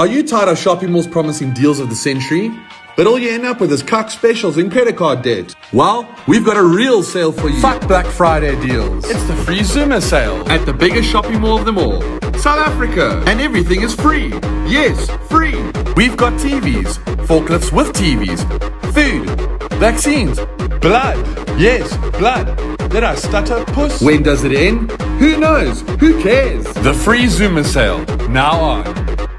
Are you tired of shopping malls promising deals of the century? But all you end up with is cuck specials and credit card debt. Well, we've got a real sale for you. Fuck Black Friday deals. It's the free Zuma sale. At the biggest shopping mall of them all, South Africa. And everything is free. Yes, free. We've got TVs, forklifts with TVs, food, vaccines, blood. Yes, blood. Did I stutter, puss? When does it end? Who knows? Who cares? The free Zuma sale. Now on.